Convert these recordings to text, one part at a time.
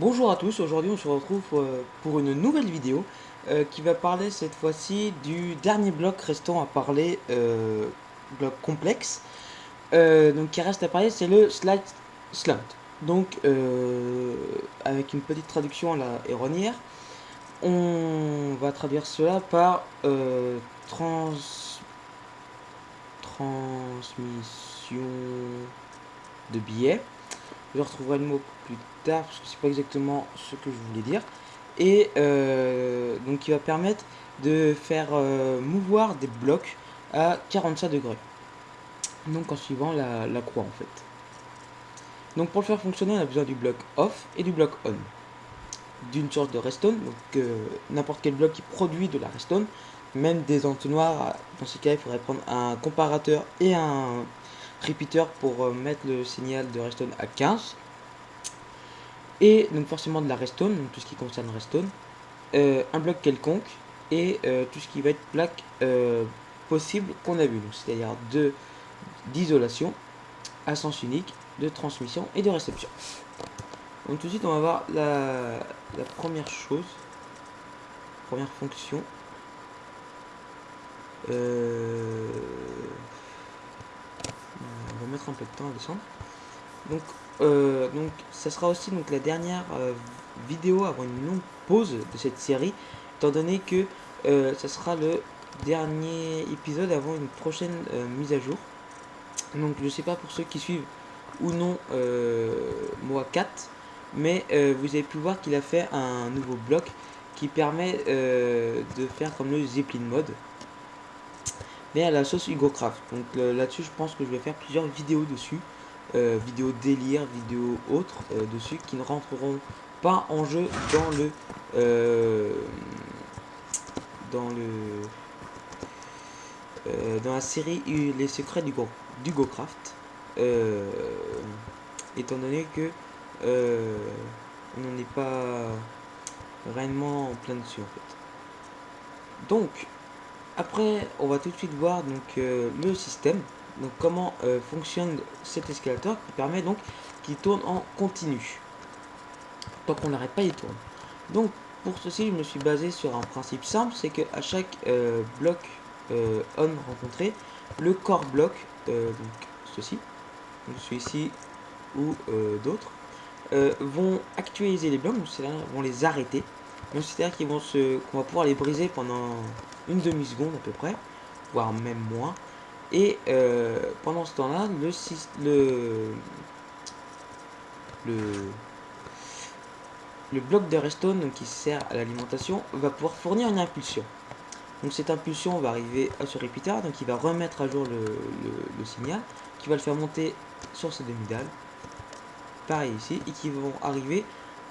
Bonjour à tous, aujourd'hui on se retrouve euh, pour une nouvelle vidéo euh, qui va parler cette fois-ci du dernier bloc restant à parler, euh, bloc complexe, donc qui reste à parler c'est le slide slant. Donc avec une petite traduction à la erronnière, on va traduire cela par trans... transmission de billets. Je retrouverai le mot plus tard parce que c'est pas exactement ce que je voulais dire. Et euh, donc qui va permettre de faire euh, mouvoir des blocs à 45 degrés. Donc en suivant la, croix en fait. Donc pour le faire fonctionner, on a besoin du bloc off et du bloc on. D'une source de redstone, donc euh, n'importe quel bloc qui produit de la redstone, même des entonnoirs, dans ce cas il faudrait prendre un comparateur et un repeater pour mettre le signal de redstone à 15 et donc forcément de la redstone, donc tout ce qui concerne redstone, euh, un bloc quelconque et euh, tout ce qui va être plaque euh, possible qu'on a vu, c'est-à-dire de d'isolation, à sens unique, de transmission et de réception. Donc tout de suite on va voir la, la première chose, première fonction. Mettre un peu de temps à descendre. Donc euh, donc ça sera aussi donc la dernière euh, vidéo avant une longue pause de cette série, étant donné que euh, ça sera le dernier épisode avant une prochaine mise à jour. Donc je sais pas pour ceux qui suivent ou non moi 4, mais vous avez pu voir qu'il a fait un nouveau bloc qui permet de faire comme le Zeppelin mode mais à la sauce HugoCraft. Donc là-dessus, je pense que je vais faire plusieurs vidéos dessus. Euh, vidéos délire, vidéos autres euh, dessus qui ne rentreront pas en jeu dans le euh, dans le dans la série Les secrets du, Go, du GoCraft étant donné que on n'en est pas réellement en plein dessus en fait donc après on va tout de suite voir donc le système donc comment euh, fonctionne cet escalator qui permet donc qu'il tourne en continu. Tant qu'on n'arrête pas, il tourne. Donc pour ceci, je me suis basé sur un principe simple, c'est que à chaque euh, bloc euh, on rencontré, le core bloc, donc ceci, donc celui-ci ou d'autres, vont actualiser les blocs, c'est-à-dire vont les arrêter. Donc c'est-à-dire qu'ils vont se, qu'on va pouvoir les briser pendant une demi seconde à peu près, voire même moins. Et euh, pendant ce temps-là, le, le, le, le bloc de redstone qui sert à l'alimentation va pouvoir fournir une impulsion. Donc cette impulsion va arriver à ce repeater, donc il va remettre à jour le, signal, qui va le faire monter sur ces demi-dalles, pareil ici, et qui vont arriver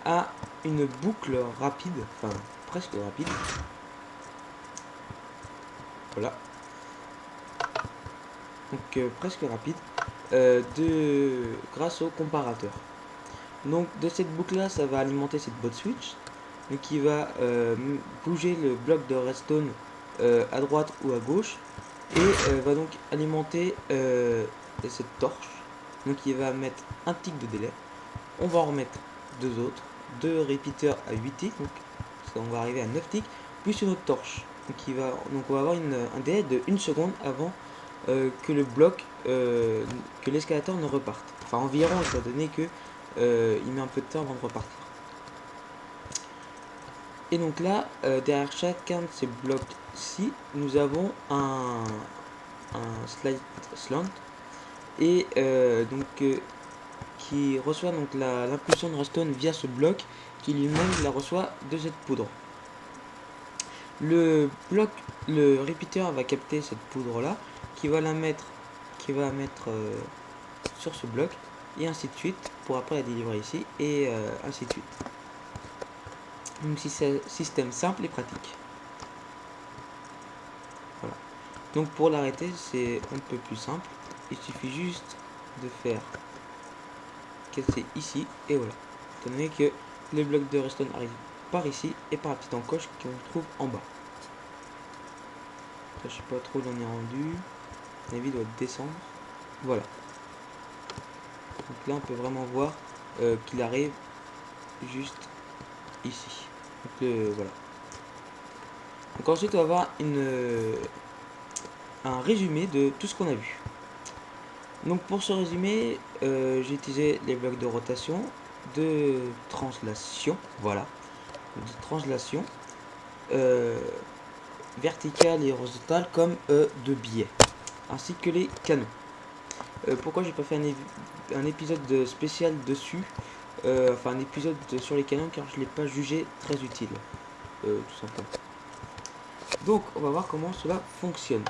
à une boucle rapide, enfin presque rapide. Voilà, donc euh, presque rapide, euh, grâce au comparateur. Donc de cette boucle là, ça va alimenter cette bot switch, qui va euh, bouger le bloc de redstone à droite ou à gauche, et va donc alimenter cette torche. Donc il va mettre un tick de délai. On va en remettre deux autres, deux repeaters à 8 ticks, donc on va arriver à 9 ticks, plus une autre torche. Va, donc on va avoir une, un délai de 1 seconde avant euh, que le bloc, euh, que l'escalator ne reparte. Enfin environ, étant donné que euh, il met un peu de temps avant de repartir. Et donc là, derrière chacun de ces blocs-ci, nous avons un, un slide slant et donc qui reçoit l'impulsion de redstone via ce bloc qui lui-même la reçoit de cette poudre. Le bloc, le repeater va capter cette poudre là qui va la mettre qui va mettre euh, sur ce bloc et ainsi de suite pour après la délivrer ici et euh, ainsi de suite. Donc système simple et pratique. Voilà. Donc pour l'arrêter c'est un peu plus simple. Il suffit juste de faire casser ici et voilà. Étant donné que le bloc de redstone arrive par ici et par la petite encoche qu'on trouve en bas je sais pas trop où on est rendu avis doit descendre. Voilà. Donc là on peut vraiment voir euh, qu'il arrive juste ici. Donc voilà. Donc ensuite on va avoir une, un résumé de tout ce qu'on a vu. Donc pour ce résumé, euh, j'ai utilisé les blocs de rotation, de translation, voilà, de translation, euh, verticale et horizontale comme euh, de biais, ainsi que les canons. pourquoi j'ai pas fait un, épisode spécial dessus, enfin un épisode sur les canons car je l'ai pas jugé très utile, tout simplement. Donc on va voir comment cela fonctionne.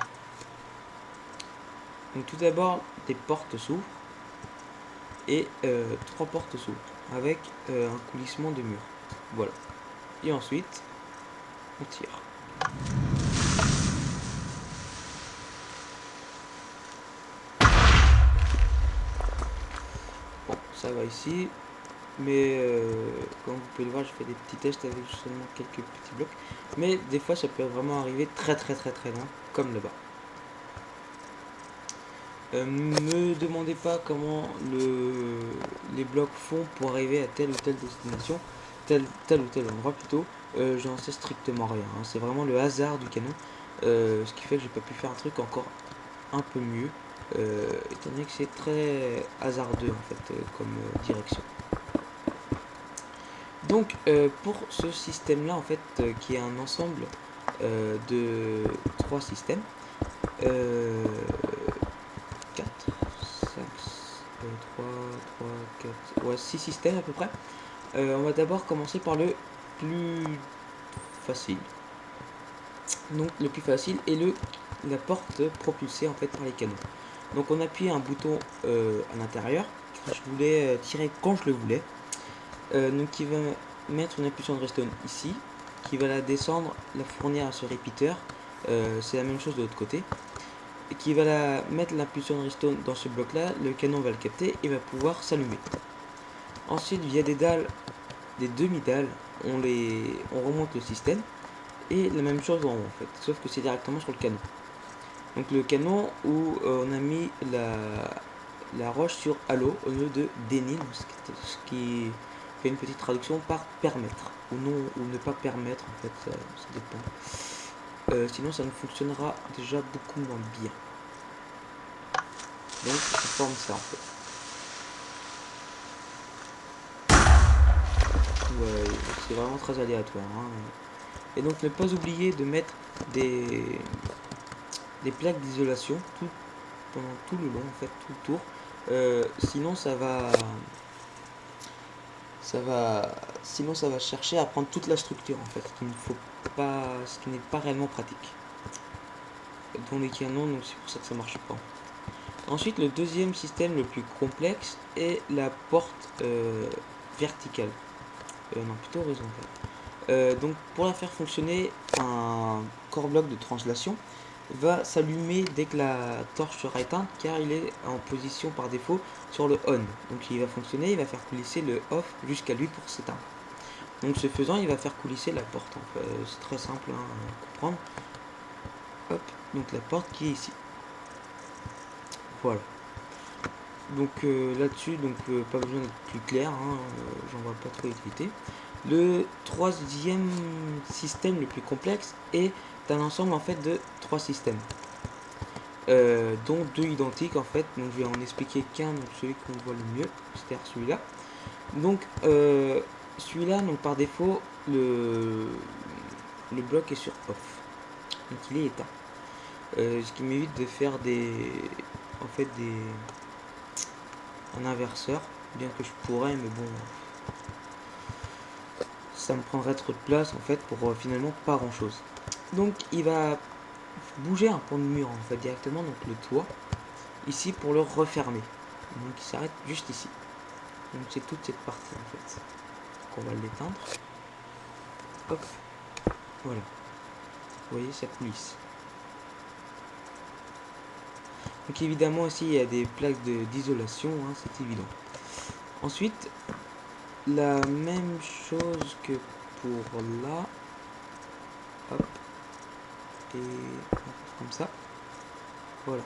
Donc tout d'abord, des portes s'ouvrent et euh, trois portes s'ouvrent avec euh, un coulissement de mur. Voilà. Et ensuite, on tire. Bon, ça va ici. Mais euh, comme vous pouvez le voir, je fais des petits tests avec seulement quelques petits blocs. Mais des fois, ça peut vraiment arriver très très très très loin, comme là-bas. Euh, me demandez pas comment le, les blocs font pour arriver à telle ou telle destination, tel, ou tel endroit plutôt. Euh, J'en sais strictement rien. Hein. C'est vraiment le hasard du canon. Euh, ce qui fait que j'ai pas pu faire un truc encore un peu mieux. Euh, étant donné que c'est très hasardeux en fait comme direction. Donc pour ce système là en fait qui est un ensemble de trois systèmes 3, 3, 4, ouais, 6 systèmes à peu près. Euh, on va d'abord commencer par le plus facile. Donc le plus facile est le la porte propulsée en fait par les canons. Donc on appuie un bouton euh, à l'intérieur. Je voulais euh, tirer quand je le voulais. donc il va mettre une impulsion de redstone ici, qui va la descendre, la fournir à ce répéteur. C'est la même chose de l'autre côté qui va la, mettre l'impulsion de redstone dans ce bloc là, le canon va le capter et va pouvoir s'allumer. Ensuite via des dalles, des demi-dalles, on, les, on remonte le système et la même chose en haut en fait, sauf que c'est directement sur le canon. Donc le canon où euh, on a mis la, la roche sur halo au lieu de dénil, ce qui fait une petite traduction par permettre ou non ou ne pas permettre en fait, ça, dépend. Euh, sinon ça ne fonctionnera déjà beaucoup moins bien. Donc ça forme ça en fait. Ouais, c'est vraiment très aléatoire. Hein. Et donc ne pas oublier de mettre des, plaques d'isolation tout, pendant tout le long, en fait, tout le tour. Euh, sinon ça va ça va sinon ça va chercher à prendre toute la structure en fait ce qui ne faut pas ce qui n'est pas réellement pratique dans les canons donc c'est pour ça que ça marche pas ensuite le deuxième système le plus complexe est la porte euh, verticale euh, non plutôt horizontale euh, donc pour la faire fonctionner un core bloc de translation va s'allumer dès que la torche sera éteinte car il est en position par défaut sur le on. Donc il va fonctionner, il va faire coulisser le off jusqu'à lui pour s'éteindre. Donc ce faisant, il va faire coulisser la porte. C'est très simple hein, à comprendre. Hop, donc la porte qui est ici. Voilà. Donc euh, là-dessus, donc euh, pas besoin d'être plus clair, hein, euh, j'en vois pas trop utilité. Le troisième système le plus complexe est un ensemble en fait de trois systèmes. Dont deux identiques en fait, donc je vais en expliquer qu'un, donc celui qu'on voit le mieux, c'est-à-dire celui-là. Donc celui-là, donc par défaut, le, le bloc est sur off, donc il est éteint. Ce qui m'évite de faire des, en fait des, un inverseur, bien que je pourrais, mais bon, ça me prendrait trop de place en fait pour finalement pas grand chose. Donc il va bouger un point de mur en fait directement, donc le toit, ici pour le refermer. Donc il s'arrête juste ici. Donc c'est toute cette partie en fait. qu'on va l'éteindre. Hop. Voilà. Vous voyez, ça coulisse. Évidemment ici il y a des plaques d'isolation, hein, c'est évident. Ensuite, la même chose que pour là. Et comme ça. Voilà.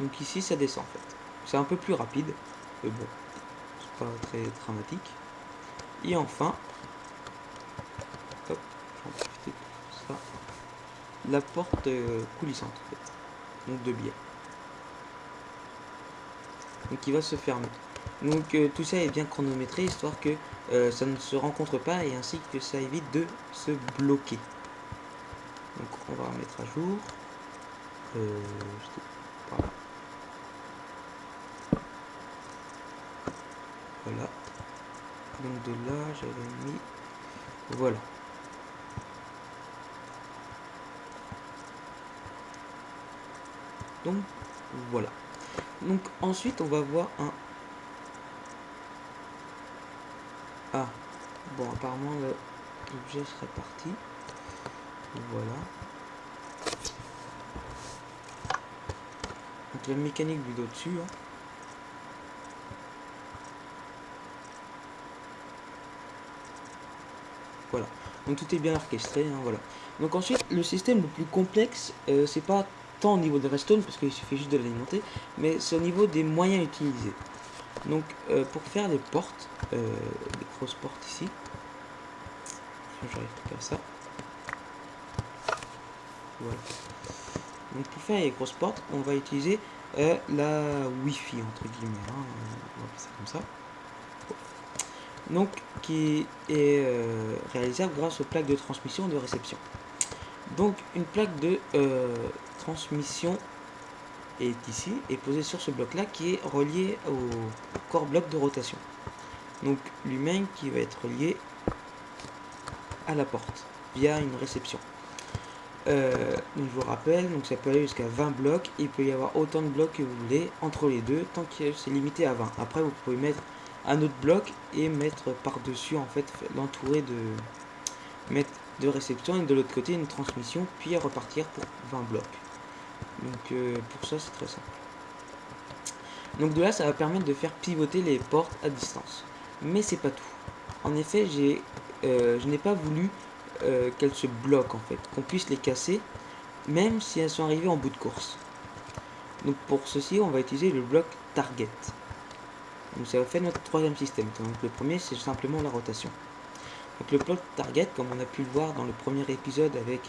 Donc ici ça descend en fait. C'est un peu plus rapide, mais bon, c'est pas très dramatique. Et enfin, la porte euh, coulissante, donc de biais. Donc il va se fermer. Donc euh, tout ça est bien chronométré, histoire que euh, ça ne se rencontre pas et ainsi que ça évite de se bloquer. Donc on va remettre à jour. Euh. Voilà. Donc de là, j'avais mis... Voilà. Donc voilà. Donc ensuite on va voir un... Ah. Bon apparemment l'objet serait parti. Voilà. Donc la mécanique du dessus. Hein. Voilà. Donc tout est bien orchestré. Hein, voilà. Donc ensuite, le système le plus complexe, euh, c'est pas tant au niveau de redstone, parce qu'il suffit juste de l'alimenter, mais c'est au niveau des moyens utilisés. Donc euh, pour faire les portes, euh, des grosses portes ici, j'arrive à faire ça. Voilà. Donc pour faire les grosses portes, on va utiliser euh, la Wi-Fi entre guillemets. Hein, on va comme ça. Donc qui est réalisable grâce aux plaques de transmission de réception. Donc une plaque de transmission est ici et posée sur ce bloc là qui est relié au corps bloc de rotation. Donc lui-même qui va être lié à la porte via une réception. Euh, je vous rappelle, donc ça peut aller jusqu'à 20 blocs. Il peut y avoir autant de blocs que vous voulez entre les deux, tant que c'est limité à 20. Après, vous pouvez mettre un autre bloc et mettre par-dessus, en fait, l'entourer de mettre de réception et de l'autre côté une transmission, puis repartir pour 20 blocs. Donc euh, pour ça, c'est très simple. Donc de là, ça va permettre de faire pivoter les portes à distance. Mais c'est pas tout. En effet, euh, je n'ai pas voulu euh, qu'elles se bloquent en fait, qu'on puisse les casser, même si elles sont arrivées en bout de course. Donc pour ceci, on va utiliser le bloc target. Donc ça va faire notre troisième système. Donc le premier, c'est simplement la rotation. Donc le bloc target, comme on a pu le voir dans le premier épisode avec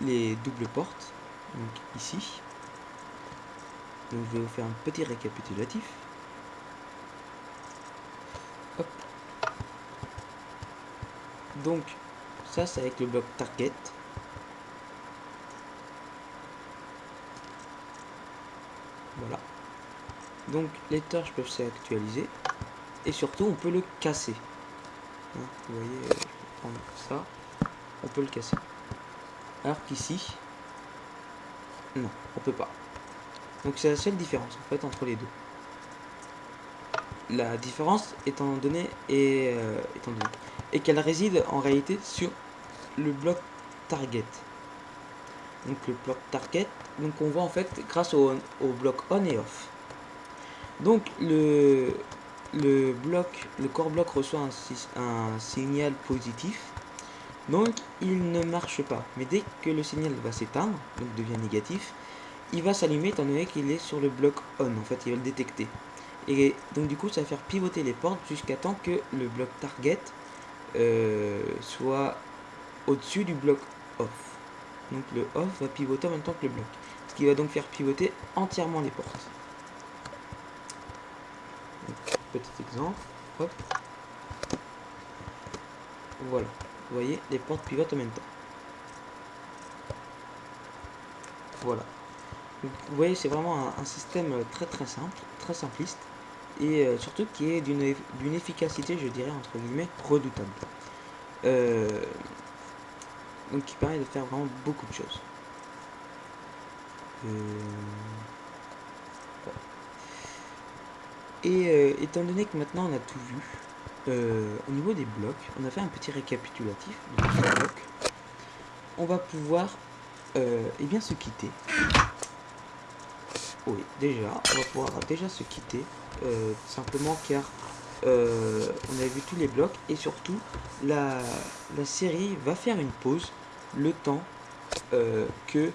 les doubles portes, donc ici. Je vais vous faire un petit récapitulatif. Donc ça, c'est avec le bloc target. Voilà. Donc, les torches peuvent s'actualiser. Et surtout, on peut le casser. Hein, vous voyez, je vais prendre ça. On peut le casser. Alors qu'ici, non, on peut pas. Donc c'est la seule différence en fait entre les deux. La différence étant donné et euh, étant donné et qu'elle réside en réalité sur le bloc target. Donc le bloc target, donc on voit en fait grâce au, bloc on et off. Donc le, le bloc, le core bloc reçoit un signal positif. Donc il ne marche pas. Mais dès que le signal va s'éteindre, donc devient négatif, il va s'allumer étant donné qu'il est sur le bloc on. En fait, il va le détecter. Et donc du coup, ça va faire pivoter les portes jusqu'à temps que le bloc target euh, soit au-dessus du bloc off. Donc le off va pivoter en même temps que le bloc. Ce qui va donc faire pivoter entièrement les portes. petit exemple. Voilà. Vous voyez, les portes pivotent en même temps. Voilà. vous voyez, c'est vraiment un, système très très simple, très simpliste. Et euh, surtout qui est d'une efficacité, je dirais, entre guillemets, redoutable. Euh, donc qui permet de faire vraiment beaucoup de choses. Euh, et étant donné que maintenant on a tout vu, euh, au niveau des blocs, on a fait un petit récapitulatif de blocs. On va pouvoir eh bien se quitter. Oui, déjà, on va pouvoir déjà se quitter, simplement car on a vu tous les blocs et surtout la, série va faire une pause le temps euh, que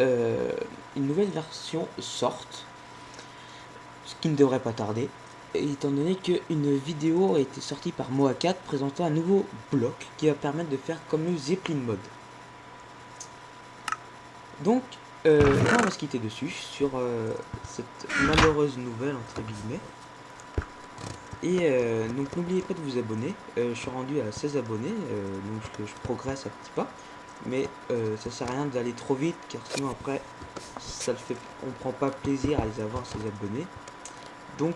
euh, une nouvelle version sorte, ce qui ne devrait pas tarder. Étant donné qu'une vidéo a été sortie par Moa4 présentant un nouveau bloc qui va permettre de faire comme le Zeppelin mode. Donc, euh, on va se quitter dessus sur euh, cette malheureuse nouvelle entre guillemets. Et euh, donc n'oubliez pas de vous abonner. je suis rendu à 16 abonnés, donc je, je, progresse à petits pas. Mais ça sert à rien d'aller trop vite car sinon après ça le fait on prend pas plaisir à les avoir ces abonnés. Donc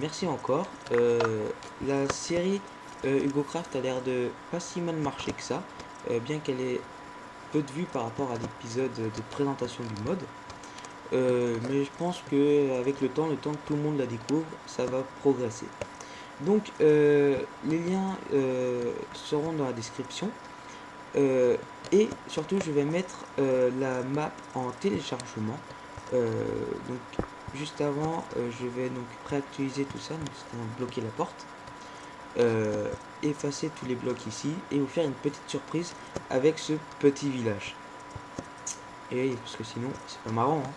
merci encore. la série Hugo Craft a l'air de pas si mal marcher que ça. bien qu'elle ait peu de vues par rapport à l'épisode de présentation du mode. Euh, mais je pense que avec le temps, le temps que tout le monde la découvre, ça va progresser. Donc euh, les liens euh, seront dans la description. et surtout je vais mettre la map en téléchargement. Juste avant je vais donc préactualiser tout ça, donc bloquer la porte. Euh, effacer tous les blocs ici et vous faire une petite surprise avec ce petit village. Et parce que sinon c'est pas marrant. Hein.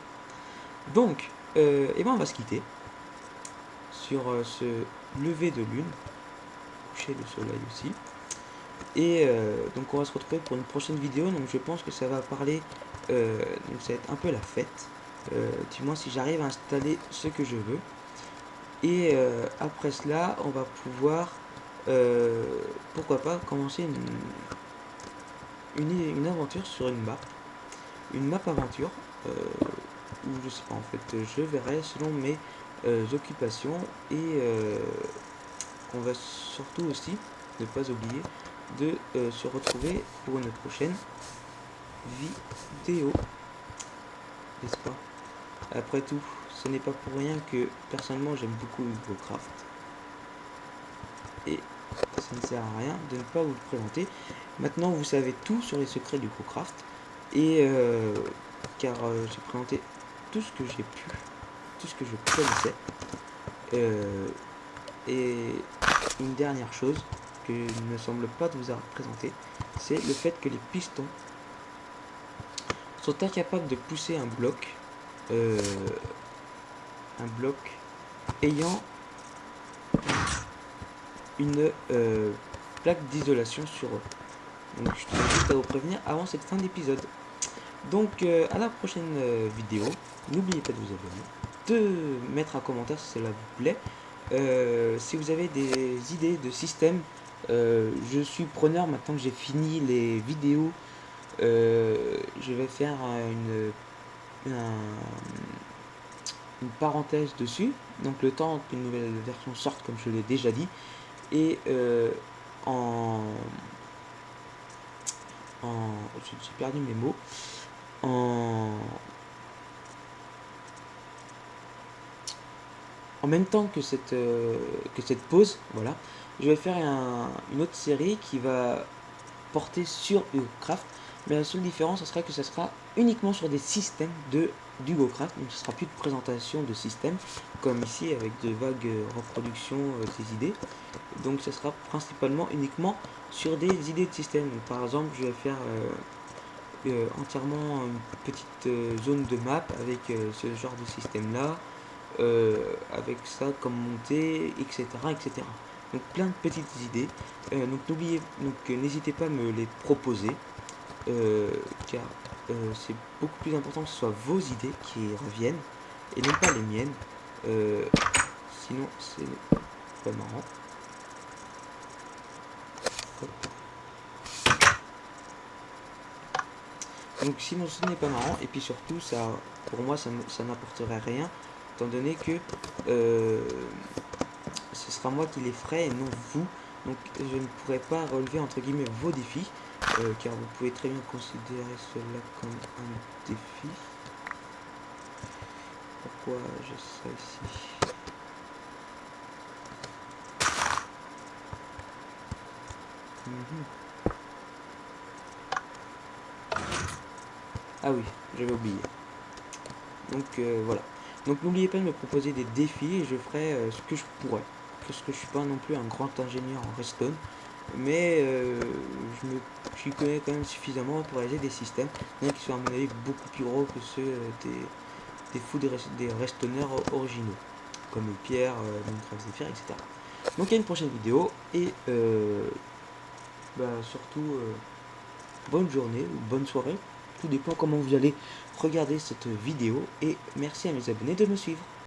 Donc, euh, eh ben on va se quitter sur euh, ce lever de lune, coucher de soleil aussi. Et donc on va se retrouver pour une prochaine vidéo. Donc je pense que ça va parler, donc ça va être un peu la fête. Du moins si j'arrive à installer ce que je veux. Et après cela, on va pouvoir euh, pourquoi pas commencer une, une, aventure sur une map, une map aventure, euh, ou je sais pas en fait, je verrai selon mes euh, occupations et on va surtout aussi ne pas oublier de se retrouver pour une prochaine vidéo, n'est-ce pas? Après tout, ce n'est pas pour rien que personnellement j'aime beaucoup Craft et ça ne sert à rien de ne pas vous le présenter. Maintenant, vous savez tout sur les secrets du Craft. Et euh, car euh, j'ai présenté tout ce que j'ai pu, tout ce que je connaissais. Euh, et une dernière chose que ne me semble pas de vous avoir c'est le fait que les pistons sont incapables de pousser un bloc, un bloc ayant une euh, plaque d'isolation sur eux. Donc je tiens juste à vous prévenir avant cette fin d'épisode. Donc euh, à la prochaine euh, vidéo, n'oubliez pas de vous abonner, de mettre un commentaire si cela vous plaît. si vous avez des idées de système, je suis preneur maintenant que j'ai fini les vidéos. je vais faire une, une parenthèse dessus. Donc le temps qu'une nouvelle version sorte, comme je l'ai déjà dit et euh, en, en j'ai perdu mes mots en en même temps que cette euh, que cette pause voilà je vais faire une autre série qui va porter sur Craft la seule différence ce sera que ce sera uniquement sur des systèmes de du GoCraft, donc ce sera plus de présentation de système, comme ici avec de vagues reproductions euh, des idées. Donc ce sera principalement uniquement sur des idées de système. par exemple, je vais faire euh, euh, entièrement une petite zone de map avec ce genre de système là, avec ça comme montée, etc. etc. Donc plein de petites idées. donc n'oubliez, donc n'hésitez pas à me les proposer, car euh, c'est beaucoup plus important que ce soit vos idées qui reviennent et non pas les miennes. Euh, sinon, c'est pas marrant. Donc sinon ce n'est pas marrant et puis surtout ça pour moi ça, ça n'apporterait rien étant donné que euh, ce sera moi qui les ferai et non vous donc je ne pourrais pas relever entre guillemets vos défis euh, car vous pouvez très bien considérer cela comme un défi. Pourquoi j'ai ça ici? Mhm. Ah oui, j'avais oublié. Donc euh, voilà. Donc n'oubliez pas de me proposer des défis et je ferai euh, ce que je pourrais. Parce que je suis pas non plus un grand ingénieur en redstone mais euh, je me j'y connais quand même suffisamment pour réaliser des systèmes qui sont à mon avis beaucoup plus gros que ceux euh, des, des fous des, des restonneurs originaux. comme Pierre, euh, Minecraft Zephyr, etc. Donc à une prochaine vidéo et euh, bah, surtout bonne journée ou bonne soirée, tout dépend comment vous allez regarder cette vidéo et merci à mes abonnés de me suivre.